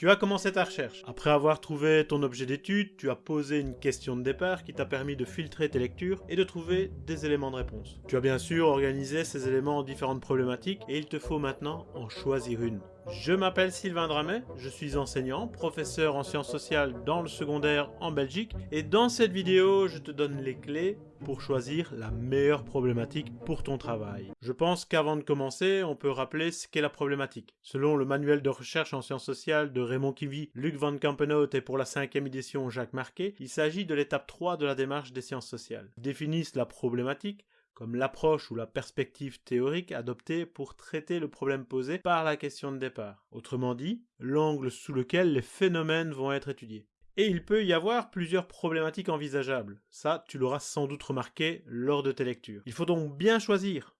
Tu as commencé ta recherche. Après avoir trouvé ton objet d'étude, tu as posé une question de départ qui t'a permis de filtrer tes lectures et de trouver des éléments de réponse. Tu as bien sûr organisé ces éléments en différentes problématiques et il te faut maintenant en choisir une. Je m'appelle Sylvain Dramet, je suis enseignant, professeur en sciences sociales dans le secondaire en Belgique et dans cette vidéo je te donne les clés pour choisir la meilleure problématique pour ton travail. Je pense qu'avant de commencer, on peut rappeler ce qu'est la problématique. Selon le manuel de recherche en sciences sociales de Raymond Kivy, Luc Van Kampenhout et pour la cinquième édition Jacques Marquet, il s'agit de l'étape 3 de la démarche des sciences sociales. Ils définissent la problématique, comme l'approche ou la perspective théorique adoptée pour traiter le problème posé par la question de départ. Autrement dit, l'angle sous lequel les phénomènes vont être étudiés. Et il peut y avoir plusieurs problématiques envisageables. Ça, tu l'auras sans doute remarqué lors de tes lectures. Il faut donc bien choisir.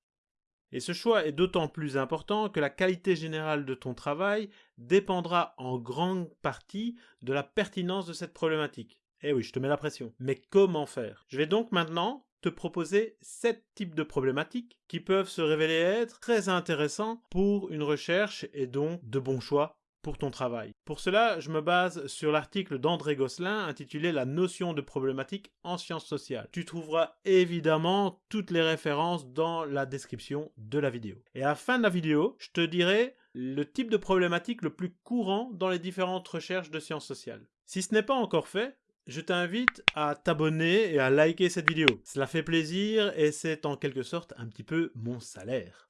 Et ce choix est d'autant plus important que la qualité générale de ton travail dépendra en grande partie de la pertinence de cette problématique. Eh oui, je te mets la pression. Mais comment faire? Je vais donc maintenant te proposer sept types de problématiques qui peuvent se révéler être très intéressants pour une recherche et donc de bons choix pour ton travail. Pour cela, je me base sur l'article d'André Gosselin intitulé La notion de problématique en sciences sociales. Tu trouveras évidemment toutes les références dans la description de la vidéo. Et à la fin de la vidéo, je te dirai le type de problématique le plus courant dans les différentes recherches de sciences sociales. Si ce n'est pas encore fait, je t'invite à t'abonner et à liker cette vidéo. Cela fait plaisir et c'est en quelque sorte un petit peu mon salaire.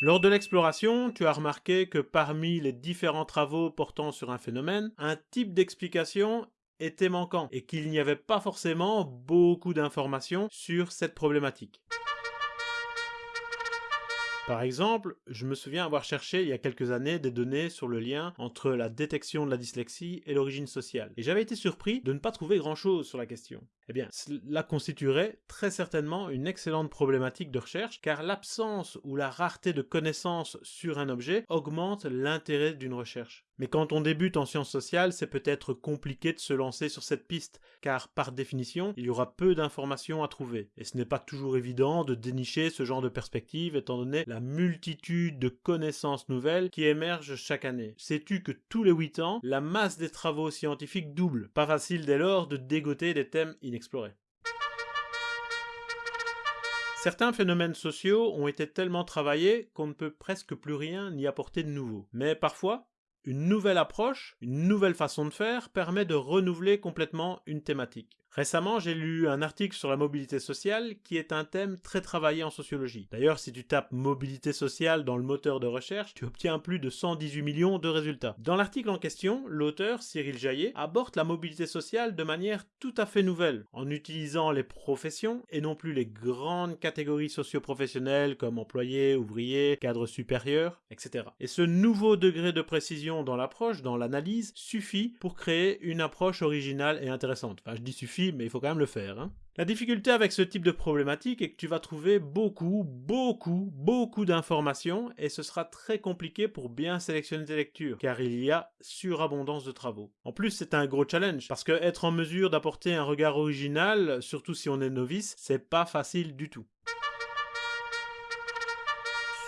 Lors de l'exploration, tu as remarqué que parmi les différents travaux portant sur un phénomène, un type d'explication était manquant et qu'il n'y avait pas forcément beaucoup d'informations sur cette problématique. Par exemple, je me souviens avoir cherché il y a quelques années des données sur le lien entre la détection de la dyslexie et l'origine sociale. Et j'avais été surpris de ne pas trouver grand chose sur la question. Eh cela constituerait très certainement une excellente problématique de recherche, car l'absence ou la rareté de connaissances sur un objet augmente l'intérêt d'une recherche. Mais quand on débute en sciences sociales, c'est peut-être compliqué de se lancer sur cette piste, car par définition, il y aura peu d'informations à trouver. Et ce n'est pas toujours évident de dénicher ce genre de perspective, étant donné la multitude de connaissances nouvelles qui émergent chaque année. Sais-tu que tous les 8 ans, la masse des travaux scientifiques double? Pas facile dès lors de dégoter des thèmes Certains phénomènes sociaux ont été tellement travaillés qu'on ne peut presque plus rien y apporter de nouveau. Mais parfois, une nouvelle approche, une nouvelle façon de faire permet de renouveler complètement une thématique. Récemment, j'ai lu un article sur la mobilité sociale qui est un thème très travaillé en sociologie. D'ailleurs, si tu tapes mobilité sociale dans le moteur de recherche, tu obtiens plus de 118 millions de résultats. Dans l'article en question, l'auteur, Cyril Jaillet, aborde la mobilité sociale de manière tout à fait nouvelle, en utilisant les professions et non plus les grandes catégories socio-professionnelles comme employés, ouvriers, cadres supérieurs, etc. Et ce nouveau degré de précision dans l'approche, dans l'analyse, suffit pour créer une approche originale et intéressante. Enfin, je dis suffit mais il faut quand même le faire. Hein. La difficulté avec ce type de problématique est que tu vas trouver beaucoup, beaucoup, beaucoup d'informations et ce sera très compliqué pour bien sélectionner tes lectures, car il y a surabondance de travaux. En plus, c'est un gros challenge, parce que être en mesure d'apporter un regard original, surtout si on est novice, c'est pas facile du tout.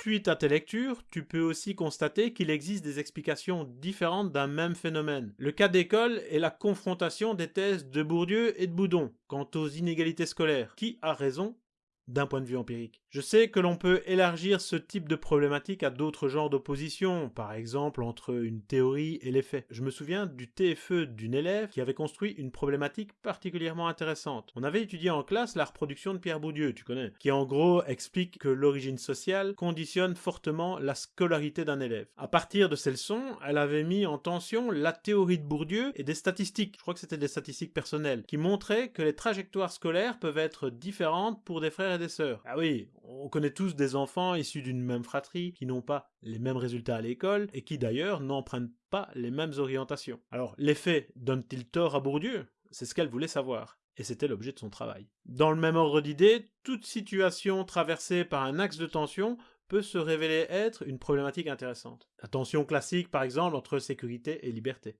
Suite à tes lectures, tu peux aussi constater qu'il existe des explications différentes d'un même phénomène. Le cas d'école est la confrontation des thèses de Bourdieu et de Boudon quant aux inégalités scolaires. Qui a raison? D'un point de vue empirique. Je sais que l'on peut élargir ce type de problématique à d'autres genres d'opposition, par exemple entre une théorie et les faits. Je me souviens du TFE d'une élève qui avait construit une problématique particulièrement intéressante. On avait étudié en classe la reproduction de Pierre Bourdieu, tu connais, qui en gros explique que l'origine sociale conditionne fortement la scolarité d'un élève. À partir de ces leçons, elle avait mis en tension la théorie de Bourdieu et des statistiques, je crois que c'était des statistiques personnelles, qui montraient que les trajectoires scolaires peuvent être différentes pour des frères des sœurs. Ah oui, on connaît tous des enfants issus d'une même fratrie qui n'ont pas les mêmes résultats à l'école et qui d'ailleurs n'empruntent pas les mêmes orientations. Alors, les faits donnent-ils tort à Bourdieu? C'est ce qu'elle voulait savoir. Et c'était l'objet de son travail. Dans le même ordre d'idée, toute situation traversée par un axe de tension peut se révéler être une problématique intéressante. La tension classique, par exemple, entre sécurité et liberté.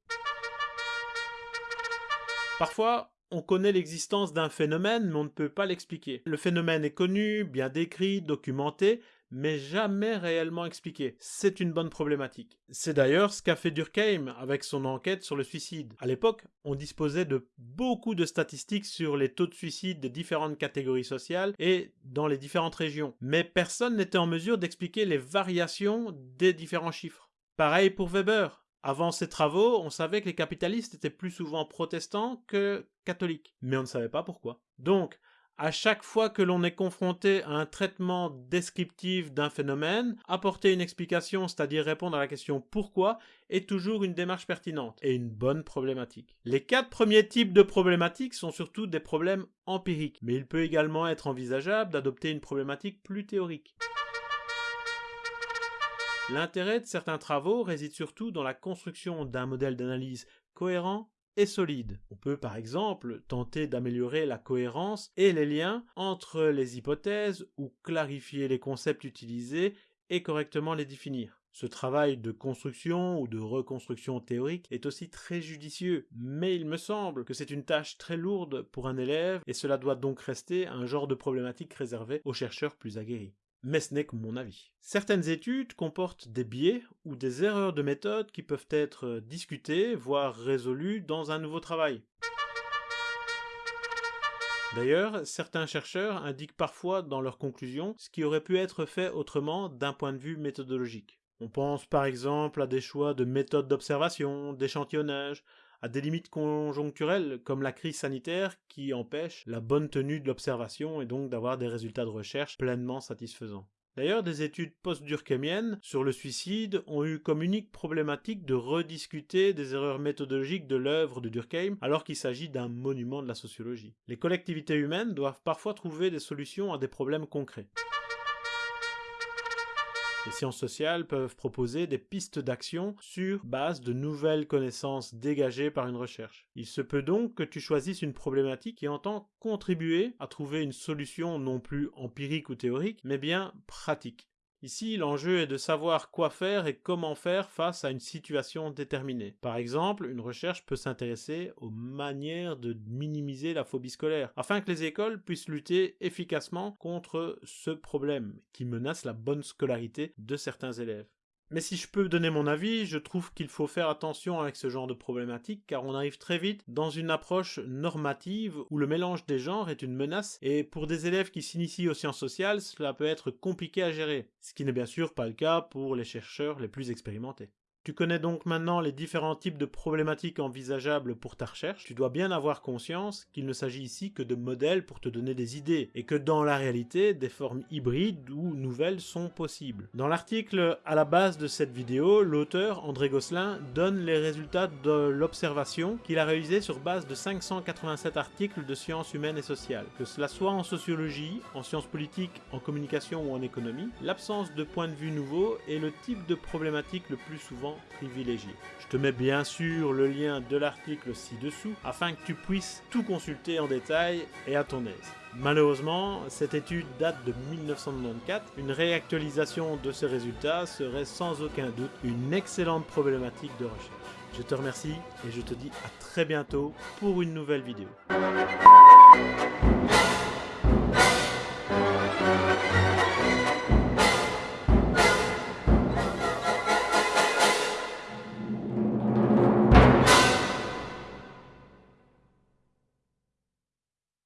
Parfois, on connaît l'existence d'un phénomène, mais on ne peut pas l'expliquer. Le phénomène est connu, bien décrit, documenté, mais jamais réellement expliquée. C'est une bonne problématique. C'est d'ailleurs ce qu'a fait Durkheim avec son enquête sur le suicide. À l'époque, on disposait de beaucoup de statistiques sur les taux de suicide des différentes catégories sociales et dans les différentes régions, mais personne n'était en mesure d'expliquer les variations des différents chiffres. Pareil pour Weber. Avant ses travaux, on savait que les capitalistes étaient plus souvent protestants que catholiques, mais on ne savait pas pourquoi. Donc, à chaque fois que l'on est confronté à un traitement descriptif d'un phénomène, apporter une explication, c'est-à-dire répondre à la question pourquoi, est toujours une démarche pertinente et une bonne problématique. Les quatre premiers types de problématiques sont surtout des problèmes empiriques, mais il peut également être envisageable d'adopter une problématique plus théorique. L'intérêt de certains travaux réside surtout dans la construction d'un modèle d'analyse cohérent et solide. On peut par exemple tenter d'améliorer la cohérence et les liens entre les hypothèses ou clarifier les concepts utilisés et correctement les définir. Ce travail de construction ou de reconstruction théorique est aussi très judicieux, mais il me semble que c'est une tâche très lourde pour un élève et cela doit donc rester un genre de problématique réservé aux chercheurs plus aguerris mais ce n'est que mon avis. Certaines études comportent des biais ou des erreurs de méthode qui peuvent être discutées, voire résolues dans un nouveau travail. D'ailleurs, certains chercheurs indiquent parfois dans leurs conclusions ce qui aurait pu être fait autrement d'un point de vue méthodologique. On pense par exemple à des choix de méthodes d'observation, d'échantillonnage, à des limites conjoncturelles comme la crise sanitaire qui empêche la bonne tenue de l'observation et donc d'avoir des résultats de recherche pleinement satisfaisants. D'ailleurs, des études post-durkheimiennes sur le suicide ont eu comme unique problématique de rediscuter des erreurs méthodologiques de l'œuvre de Durkheim alors qu'il s'agit d'un monument de la sociologie. Les collectivités humaines doivent parfois trouver des solutions à des problèmes concrets. Les sciences sociales peuvent proposer des pistes d'action sur base de nouvelles connaissances dégagées par une recherche. Il se peut donc que tu choisisses une problématique qui entend contribuer à trouver une solution non plus empirique ou théorique, mais bien pratique. Ici, l'enjeu est de savoir quoi faire et comment faire face à une situation déterminée. Par exemple, une recherche peut s'intéresser aux manières de minimiser la phobie scolaire, afin que les écoles puissent lutter efficacement contre ce problème qui menace la bonne scolarité de certains élèves. Mais si je peux donner mon avis, je trouve qu'il faut faire attention avec ce genre de problématique car on arrive très vite dans une approche normative où le mélange des genres est une menace et pour des élèves qui s'initient aux sciences sociales, cela peut être compliqué à gérer, ce qui n'est bien sûr pas le cas pour les chercheurs les plus expérimentés. Tu connais donc maintenant les différents types de problématiques envisageables pour ta recherche. Tu dois bien avoir conscience qu'il ne s'agit ici que de modèles pour te donner des idées, et que dans la réalité, des formes hybrides ou nouvelles sont possibles. Dans l'article à la base de cette vidéo, l'auteur André Gosselin donne les résultats de l'observation qu'il a réalisée sur base de 587 articles de sciences humaines et sociales. Que cela soit en sociologie, en sciences politiques, en communication ou en économie, l'absence de points de vue nouveaux est le type de problématique le plus souvent privilégié. Je te mets bien sûr le lien de l'article ci-dessous afin que tu puisses tout consulter en détail et à ton aise. Malheureusement, cette étude date de 1994. Une réactualisation de ces résultats serait sans aucun doute une excellente problématique de recherche. Je te remercie et je te dis à très bientôt pour une nouvelle vidéo.